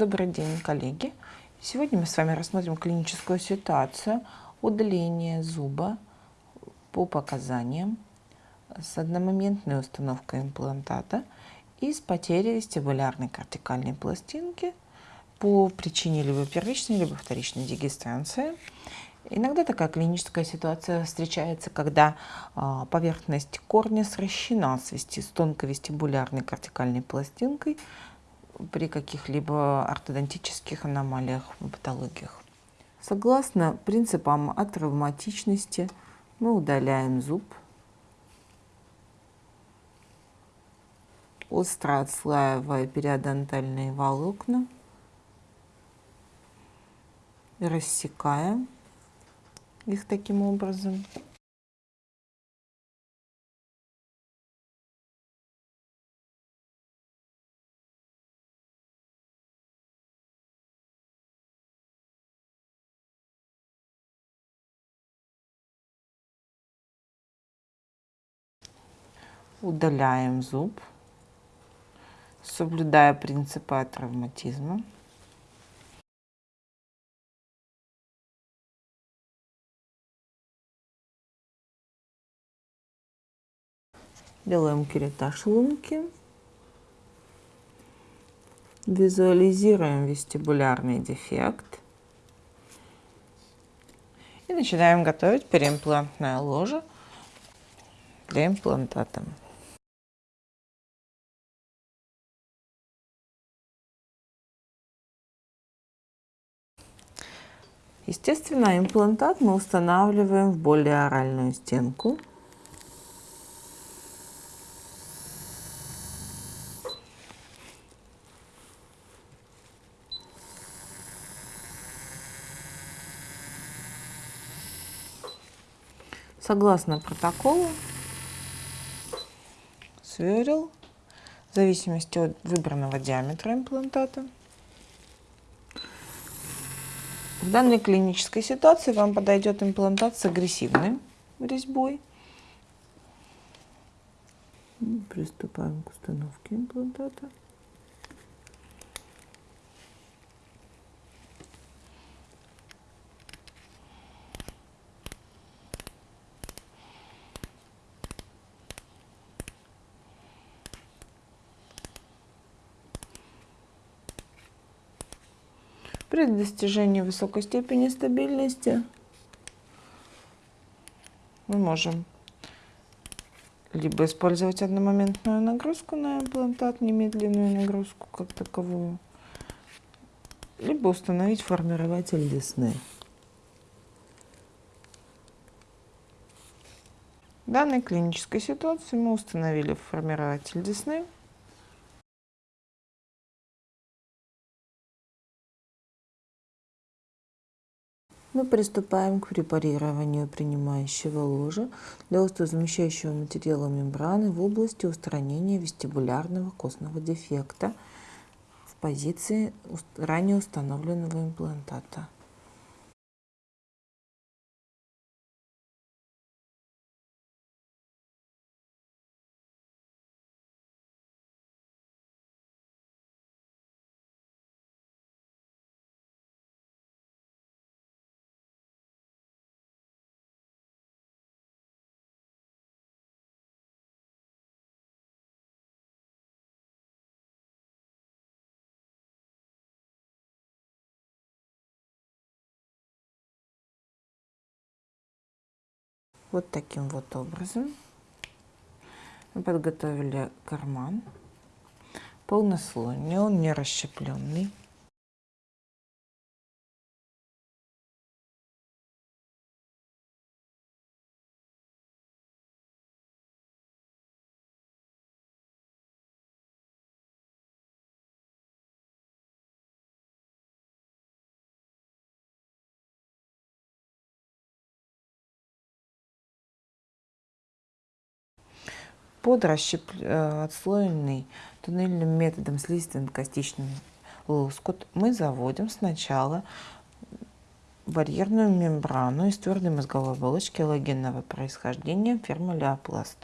Добрый день, коллеги! Сегодня мы с вами рассмотрим клиническую ситуацию удаления зуба по показаниям с одномоментной установкой имплантата и с потерей вестибулярной кортикальной пластинки по причине либо первичной, либо вторичной дегистрации. Иногда такая клиническая ситуация встречается, когда а, поверхность корня сращена с, вести, с тонкой вестибулярной кортикальной пластинкой, при каких-либо ортодонтических аномалиях патологиях. Согласно принципам атравматичности мы удаляем зуб, остро отслаивая периодонтальные волокна, рассекаем их таким образом. Удаляем зуб, соблюдая принципы травматизма. Делаем керетаж лунки. Визуализируем вестибулярный дефект. И начинаем готовить переимплантное ложе для имплантата. Естественно, имплантат мы устанавливаем в более оральную стенку. Согласно протоколу, сверил в зависимости от выбранного диаметра имплантата. В данной клинической ситуации вам подойдет имплантат с агрессивной резьбой. Приступаем к установке имплантата. При достижении высокой степени стабильности мы можем либо использовать одномоментную нагрузку на имплантат, немедленную нагрузку как таковую, либо установить формирователь десны. В данной клинической ситуации мы установили формирователь десны. Мы приступаем к препарированию принимающего ложа для остеозамещающего материала мембраны в области устранения вестибулярного костного дефекта в позиции ранее установленного имплантата. Вот таким вот образом. Мы подготовили карман полнослойный, он не расщепленный. Под расщеп... Э, отслоенный туннельным методом слизистым-костичным лоскут мы заводим сначала барьерную мембрану из твердой мозговой оболочки аллогенного происхождения фермолеопласт.